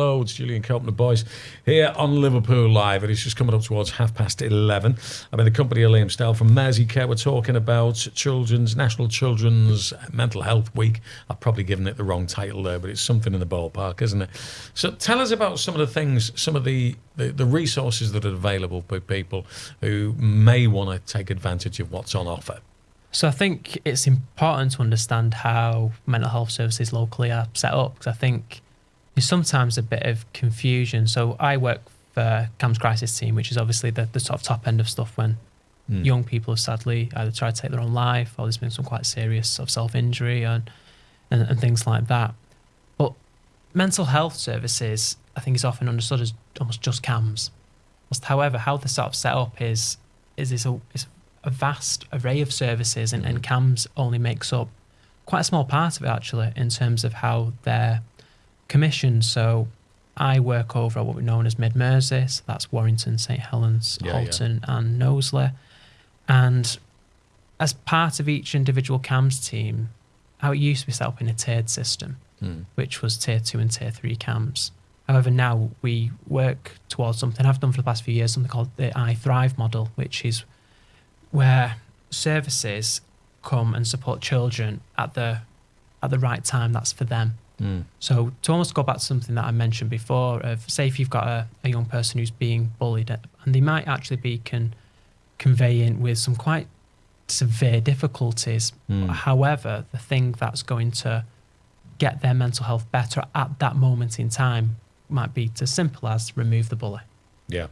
Hello, it's Julian Cope and the boys here on Liverpool Live. And It is just coming up towards half past 11. I'm in the company of Liam Stell from Merseycare. We're talking about Children's National Children's Mental Health Week. I've probably given it the wrong title there, but it's something in the ballpark, isn't it? So tell us about some of the things, some of the, the, the resources that are available for people who may want to take advantage of what's on offer. So I think it's important to understand how mental health services locally are set up because I think there's sometimes a bit of confusion. So I work for CAMHS Crisis Team, which is obviously the, the sort of top end of stuff when mm. young people have sadly either tried to take their own life or there's been some quite serious sort of self injury and, and, and things like that. But mental health services, I think, is often understood as almost just CAMHS. However, how they're sort of set up is is this a, is a vast array of services, and, and CAMHS only makes up quite a small part of it actually in terms of how they're commission. So I work over what we're known as Mid Mersey. So that's Warrington, St Helens, yeah, Halton, yeah. and Knowsley. And as part of each individual CAMHS team, how it used to be set up in a tiered system, mm. which was tier two and tier three CAMHS. However, now we work towards something I've done for the past few years, something called the I Thrive model, which is where services come and support children at the at the right time that's for them. Mm. So to almost go back to something that I mentioned before, of say if you've got a, a young person who's being bullied, and they might actually be con- conveying with some quite severe difficulties. Mm. However, the thing that's going to get their mental health better at that moment in time might be as simple as remove the bully. Yeah.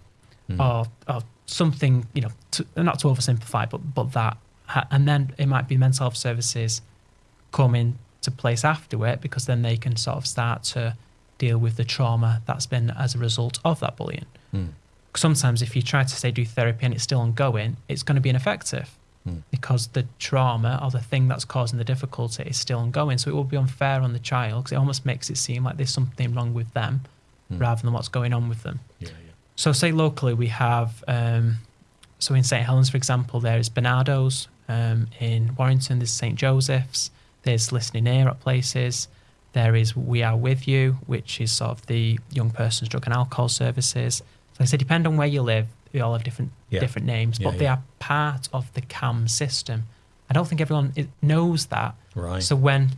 Mm. Or, or something, you know, to, not to oversimplify, but but that, and then it might be mental health services coming to place after it because then they can sort of start to deal with the trauma that's been as a result of that bullying. Mm. Sometimes, if you try to say do therapy and it's still ongoing, it's going to be ineffective mm. because the trauma or the thing that's causing the difficulty is still ongoing. So it will be unfair on the child because it almost makes it seem like there's something wrong with them mm. rather than what's going on with them. Yeah, yeah. So, say locally, we have, um, so in St. Helens, for example, there is Barnardo's. Um, in Warrington, there's St. Joseph's. There's listening ear at places. There is We Are With You, which is sort of the young person's drug and alcohol services. So like I said, depend on where you live, they all have different yeah. different names, yeah, but yeah. they are part of the CAM system. I don't think everyone knows that. Right. So when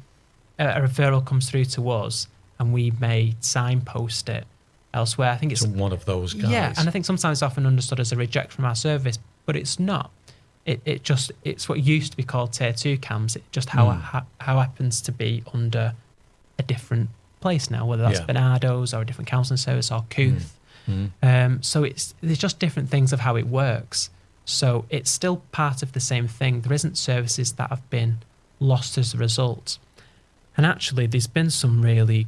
a, a referral comes through to us and we may signpost it elsewhere, I think it's one of those guys. Yeah, and I think sometimes it's often understood as a reject from our service, but it's not it, it just it's what used to be called tier two CAMHS. It just how mm. how, how happens to be under a different place now, whether that's yeah. Barnardo's or a different counselling service or Kooth. Mm. Mm. Um, so it's there's just different things of how it works. So it's still part of the same thing. There isn't services that have been lost as a result. And actually, there's been some really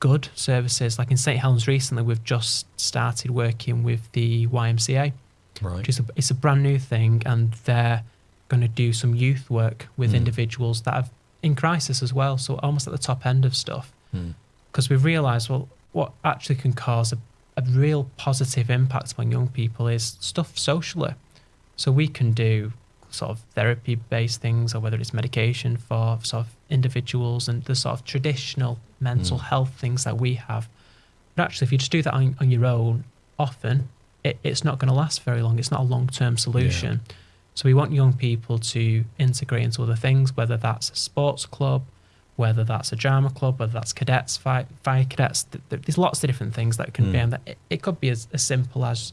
good services. Like in St Helens recently, we've just started working with the YMCA right. which is a, it's a brand new thing, and they're going to do some youth work with mm. individuals that are in crisis as well. So almost at the top end of stuff, because mm. we've realised well, what actually can cause a, a real positive impact on young people is stuff socially. So we can do sort of therapy based things or whether it's medication for sort of individuals and the sort of traditional mental mm. health things that we have. But actually, if you just do that on, on your own, often it, it's not going to last very long. It's not a long term solution. Yeah. So we want young people to integrate into other things, whether that's a sports club, whether that's a drama club, whether that's cadets, fire, fire cadets. There's lots of different things that can mm. be, and it, it could be as, as simple as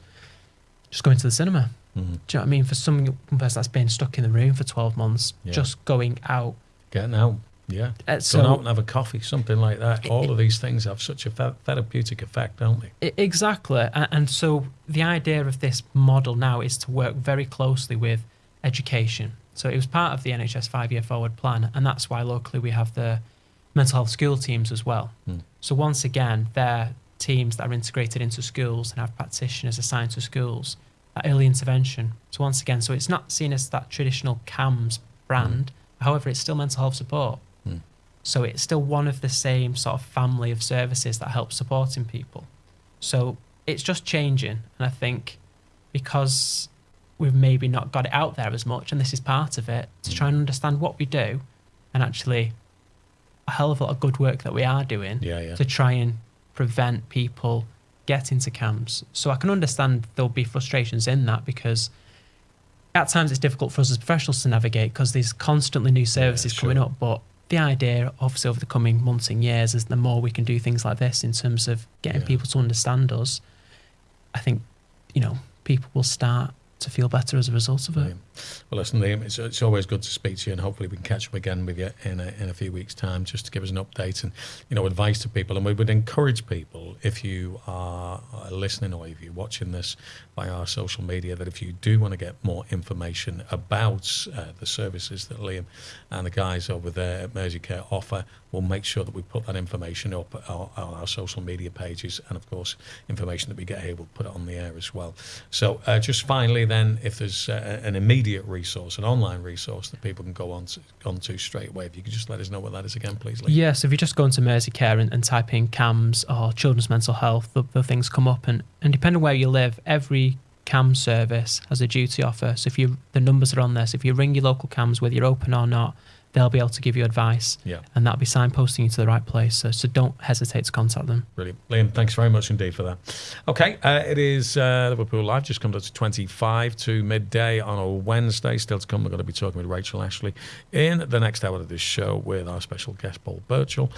just going to the cinema. Mm-hmm. Do you know what I mean? For some person that's been stuck in the room for 12 months, yeah. just going out. Getting out. Yeah. Uh, so, Go out and have a coffee, something like that. All it, of these things have such a therapeutic effect, don't they? Exactly. And so the idea of this model now is to work very closely with education. So it was part of the NHS five year forward plan. And that's why locally we have the mental health school teams as well. Hmm. So once again, they're teams that are integrated into schools and have practitioners assigned to schools at early intervention. So once again, so it's not seen as that traditional CAMHS brand. Hmm. However, it's still mental health support. So it's still one of the same sort of family of services that help supporting people. So it's just changing. And I think because we've maybe not got it out there as much, and this is part of it, to try and mm. understand what we do and actually a hell of a lot of good work that we are doing yeah, yeah. to try and prevent people getting to camps. So I can understand there'll be frustrations in that because at times it's difficult for us as professionals to navigate because there's constantly new services sure. coming up. But the idea, obviously, over the coming months and years, is the more we can do things like this in terms of getting Yeah. people to understand us, I think, you know, people will start to feel better as a result of it. Well, listen, Liam, it's, it's always good to speak to you, and hopefully we can catch up again with you in a, in a few weeks' time, just to give us an update and you know advice to people. And we would encourage people, if you are listening or if you're watching this by our social media, that if you do want to get more information about uh, the services that Liam and the guys over there at Merseycare offer, we'll make sure that we put that information up on, on our social media pages, and of course, information that we get here, we'll put it on the air as well. So, uh, just finally, then, if there's uh, an immediate resource, an online resource that people can go on to, straight away, if you could just let us know what that is again, please, Lee. Yes, if you just go into Merseycare and, and type in CAMHS or children's mental health, the, the things come up. And, and depending on where you live, every CAM service has a duty offer. So if you the numbers are on there, so if you ring your local CAMHS, whether you're open or not, they'll be able to give you advice. Yeah. And that'll be signposting you to the right place. So, so don't hesitate to contact them. Brilliant. Liam, thanks very much indeed for that. Okay, uh, it is uh, Liverpool Live, just comes up to 25 to midday on a Wednesday. Still to come, we're going to be talking with Rachel Ashley in the next hour of this show with our special guest, Paul Birchall.